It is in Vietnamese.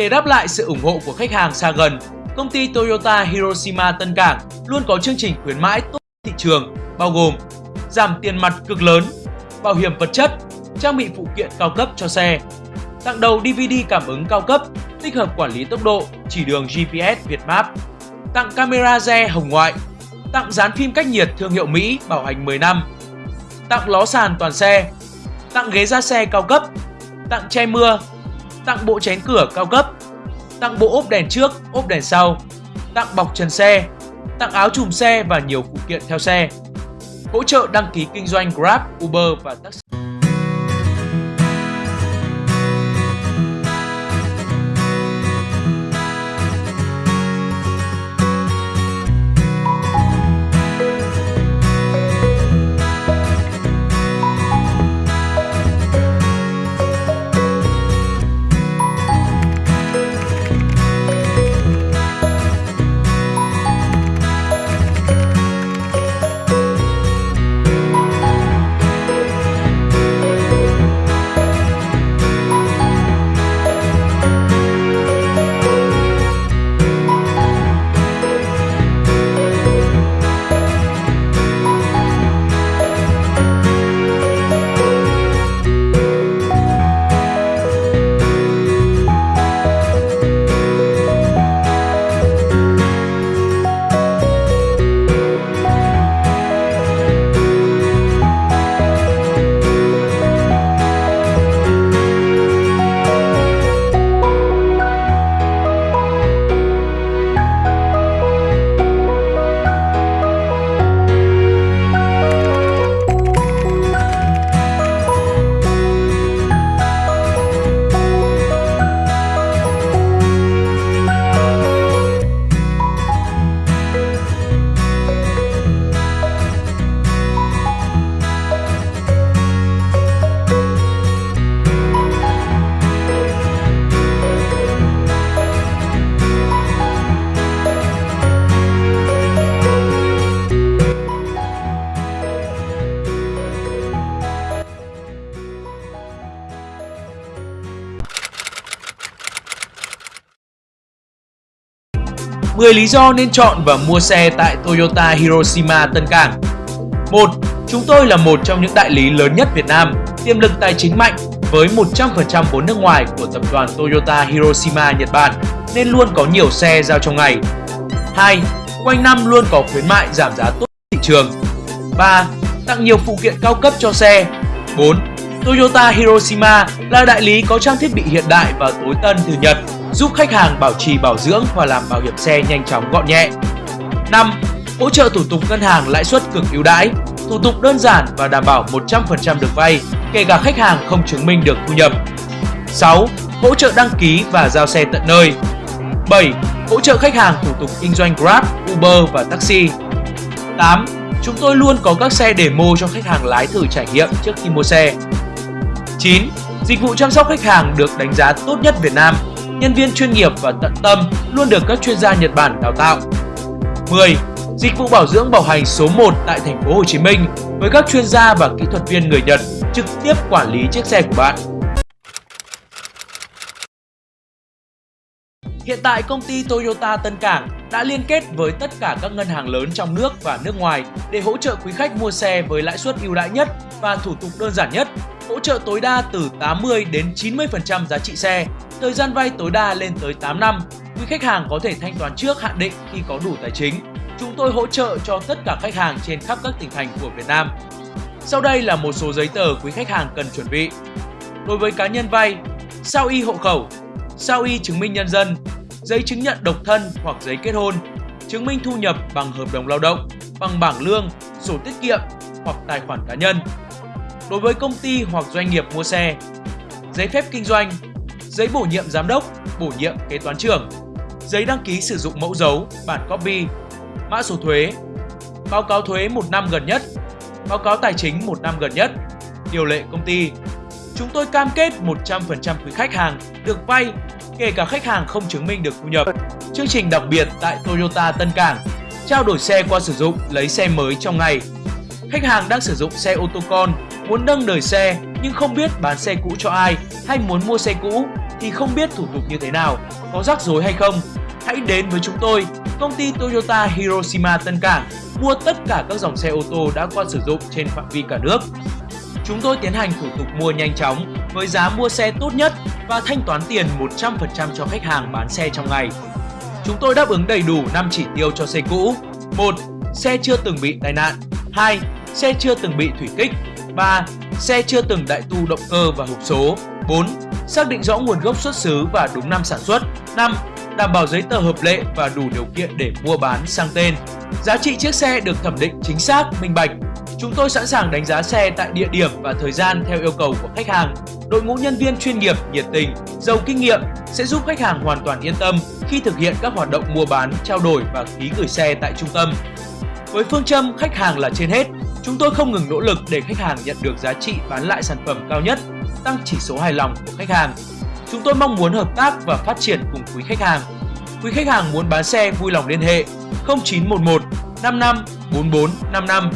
Để đáp lại sự ủng hộ của khách hàng xa gần, công ty Toyota Hiroshima Tân Cảng luôn có chương trình khuyến mãi tốt thị trường bao gồm giảm tiền mặt cực lớn, bảo hiểm vật chất, trang bị phụ kiện cao cấp cho xe, tặng đầu DVD cảm ứng cao cấp, tích hợp quản lý tốc độ, chỉ đường GPS Việt Map, tặng camera re hồng ngoại, tặng dán phim cách nhiệt thương hiệu Mỹ bảo hành 10 năm, tặng ló sàn toàn xe, tặng ghế da xe cao cấp, tặng che mưa, tặng bộ chén cửa cao cấp, tặng bộ ốp đèn trước, ốp đèn sau, tặng bọc trần xe, tặng áo chùm xe và nhiều phụ kiện theo xe. Hỗ trợ đăng ký kinh doanh Grab, Uber và taxi. 10 lý do nên chọn và mua xe tại Toyota Hiroshima Tân Cảng 1. Chúng tôi là một trong những đại lý lớn nhất Việt Nam, tiềm lực tài chính mạnh với 100% vốn nước ngoài của tập đoàn Toyota Hiroshima Nhật Bản nên luôn có nhiều xe giao trong ngày. 2. Quanh năm luôn có khuyến mại giảm giá tốt thị trường. 3. Tặng nhiều phụ kiện cao cấp cho xe. 4. Toyota Hiroshima là đại lý có trang thiết bị hiện đại và tối tân từ Nhật giúp khách hàng bảo trì bảo dưỡng và làm bảo hiểm xe nhanh chóng gọn nhẹ. 5. Hỗ trợ thủ tục ngân hàng lãi suất cực ưu đãi, thủ tục đơn giản và đảm bảo 100% được vay, kể cả khách hàng không chứng minh được thu nhập. 6. Hỗ trợ đăng ký và giao xe tận nơi. 7. Hỗ trợ khách hàng thủ tục kinh doanh Grab, Uber và taxi. 8. Chúng tôi luôn có các xe demo cho khách hàng lái thử trải nghiệm trước khi mua xe. 9. Dịch vụ chăm sóc khách hàng được đánh giá tốt nhất Việt Nam nhân viên chuyên nghiệp và tận tâm luôn được các chuyên gia Nhật Bản đào tạo. 10. Dịch vụ bảo dưỡng bảo hành số 1 tại thành phố Hồ Chí Minh với các chuyên gia và kỹ thuật viên người Nhật trực tiếp quản lý chiếc xe của bạn. Hiện tại công ty Toyota Tân Cảng đã liên kết với tất cả các ngân hàng lớn trong nước và nước ngoài để hỗ trợ quý khách mua xe với lãi suất ưu đãi nhất và thủ tục đơn giản nhất, hỗ trợ tối đa từ 80 đến 90% giá trị xe Thời gian vay tối đa lên tới 8 năm. Quý khách hàng có thể thanh toán trước hạn định khi có đủ tài chính. Chúng tôi hỗ trợ cho tất cả khách hàng trên khắp các tỉnh thành của Việt Nam. Sau đây là một số giấy tờ quý khách hàng cần chuẩn bị. Đối với cá nhân vay, sao y hộ khẩu, sao y chứng minh nhân dân, giấy chứng nhận độc thân hoặc giấy kết hôn, chứng minh thu nhập bằng hợp đồng lao động, bằng bảng lương, sổ tiết kiệm hoặc tài khoản cá nhân. Đối với công ty hoặc doanh nghiệp mua xe, giấy phép kinh doanh, giấy bổ nhiệm giám đốc, bổ nhiệm kế toán trưởng, giấy đăng ký sử dụng mẫu dấu, bản copy, mã số thuế, báo cáo thuế một năm gần nhất, báo cáo tài chính một năm gần nhất, điều lệ công ty. Chúng tôi cam kết 100% quý khách hàng được vay, kể cả khách hàng không chứng minh được thu nhập. Chương trình đặc biệt tại Toyota Tân Cảng, trao đổi xe qua sử dụng lấy xe mới trong ngày. Khách hàng đang sử dụng xe ô tô con, muốn nâng đời xe nhưng không biết bán xe cũ cho ai hay muốn mua xe cũ thì không biết thủ tục như thế nào, có rắc rối hay không? Hãy đến với chúng tôi, công ty Toyota Hiroshima Tân Cảng, mua tất cả các dòng xe ô tô đã qua sử dụng trên phạm vi cả nước. Chúng tôi tiến hành thủ tục mua nhanh chóng với giá mua xe tốt nhất và thanh toán tiền 100% cho khách hàng bán xe trong ngày. Chúng tôi đáp ứng đầy đủ 5 chỉ tiêu cho xe cũ. 1. Xe chưa từng bị tai nạn. 2. Xe chưa từng bị thủy kích. 3. Xe chưa từng đại tu động cơ và hộp số. 4. Xác định rõ nguồn gốc xuất xứ và đúng năm sản xuất. 5. Đảm bảo giấy tờ hợp lệ và đủ điều kiện để mua bán sang tên. Giá trị chiếc xe được thẩm định chính xác, minh bạch. Chúng tôi sẵn sàng đánh giá xe tại địa điểm và thời gian theo yêu cầu của khách hàng. Đội ngũ nhân viên chuyên nghiệp, nhiệt tình, giàu kinh nghiệm sẽ giúp khách hàng hoàn toàn yên tâm khi thực hiện các hoạt động mua bán, trao đổi và ký gửi xe tại trung tâm. Với phương châm khách hàng là trên hết, chúng tôi không ngừng nỗ lực để khách hàng nhận được giá trị bán lại sản phẩm cao nhất, tăng chỉ số hài lòng của khách hàng. Chúng tôi mong muốn hợp tác và phát triển cùng quý khách hàng. Quý khách hàng muốn bán xe vui lòng liên hệ 0911 55 44 55